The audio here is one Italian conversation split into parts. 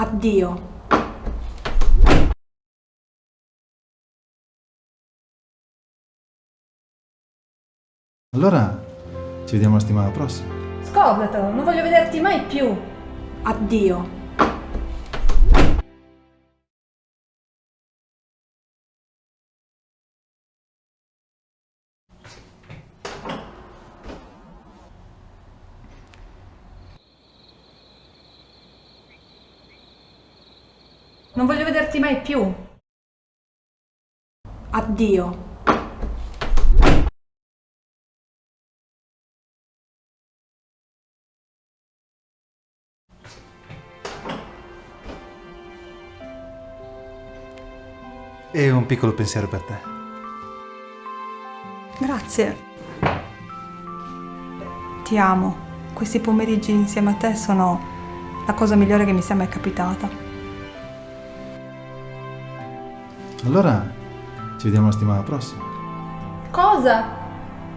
Addio. Allora ci vediamo la settimana prossima. Scordatelo, non voglio vederti mai più. Addio. Non voglio vederti mai più. Addio. E un piccolo pensiero per te. Grazie. Ti amo. Questi pomeriggi insieme a te sono la cosa migliore che mi sia mai capitata. Allora ci vediamo la settimana prossima. Cosa?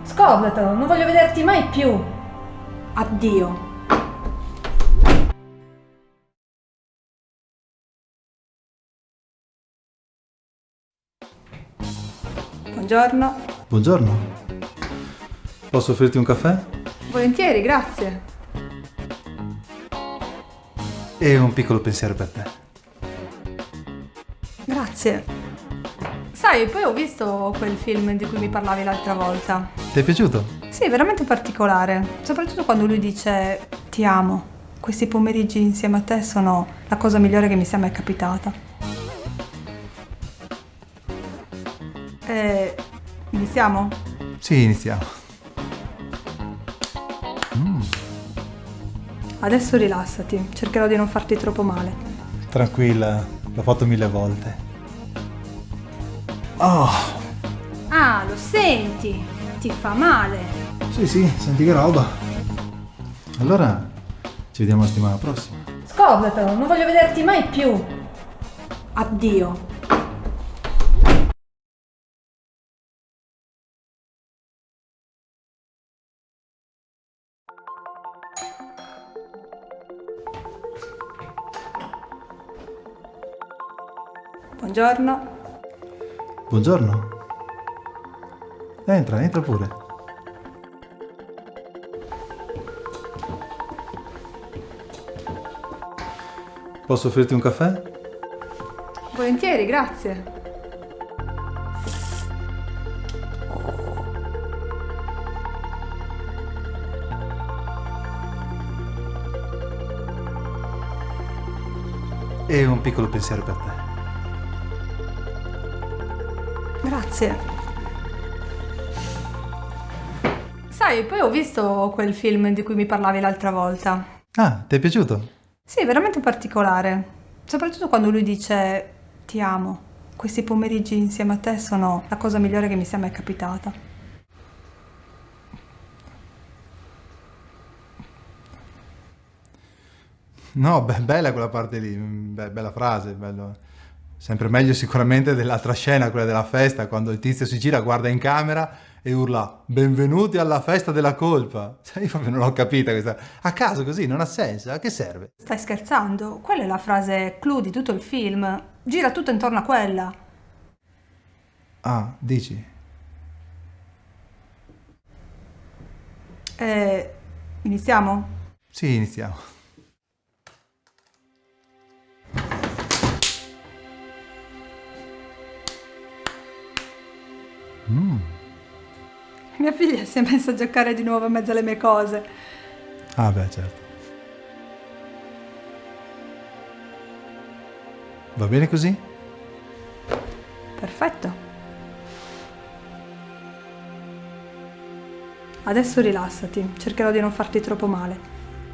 Scordatelo, non voglio vederti mai più. Addio. Buongiorno. Buongiorno. Posso offrirti un caffè? Volentieri, grazie. E un piccolo pensiero per te. Grazie. Sai, poi ho visto quel film di cui mi parlavi l'altra volta. Ti è piaciuto? Sì, veramente particolare. Soprattutto quando lui dice ti amo. Questi pomeriggi insieme a te sono la cosa migliore che mi sia mai capitata. E iniziamo? Sì, iniziamo. Adesso rilassati, cercherò di non farti troppo male. Tranquilla, l'ho fatto mille volte. Oh, Ah, lo senti? Ti fa male. sì, sì, senti che roba. Allora ci vediamo la settimana prossima. Scordatelo, non voglio vederti mai più. Addio. Buongiorno. Buongiorno. Entra, entra pure. Posso offrirti un caffè? Volentieri, grazie. E un piccolo pensiero per te. Grazie. Sai, poi ho visto quel film di cui mi parlavi l'altra volta. Ah, ti è piaciuto? Sì, veramente particolare. Soprattutto quando lui dice ti amo. Questi pomeriggi insieme a te sono la cosa migliore che mi sia mai capitata. No, beh, bella quella parte lì, be- bella frase, bello. Sempre meglio sicuramente dell'altra scena, quella della festa, quando il tizio si gira, guarda in camera e urla Benvenuti alla festa della colpa. Io proprio non l'ho capita questa. A caso così, non ha senso, a che serve? Stai scherzando? Quella è la frase clou di tutto il film. Gira tutto intorno a quella. Ah, dici? E iniziamo? Sì, iniziamo. Mia figlia si è messa a giocare di nuovo in mezzo alle mie cose. Ah, beh, certo. Va bene così? Perfetto. Adesso rilassati, cercherò di non farti troppo male.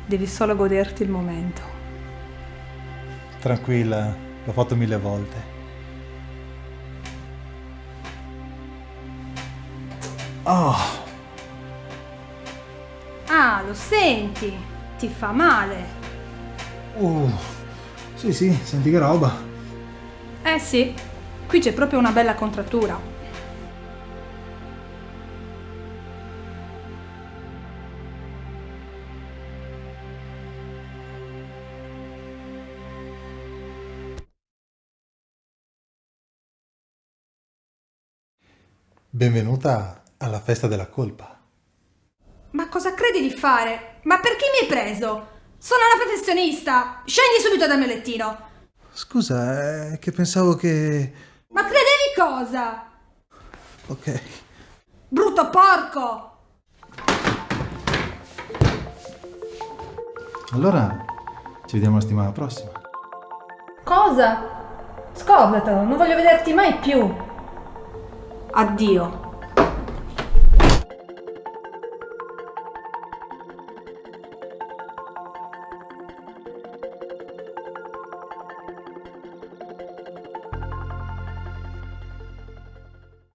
Devi solo goderti il momento. Tranquilla, l'ho fatto mille volte. Oh. Ah, lo senti? Ti fa male. Uh, sì, sì, senti che roba. Eh sì, qui c'è proprio una bella contrattura. Benvenuta alla festa della colpa. Ma cosa credi di fare? Ma perché mi hai preso? Sono una professionista! Scendi subito dal mio lettino! Scusa, è che pensavo che... Ma credevi cosa? Ok. Brutto porco! Allora, ci vediamo la settimana prossima. Cosa? Scordatelo, non voglio vederti mai più. Addio.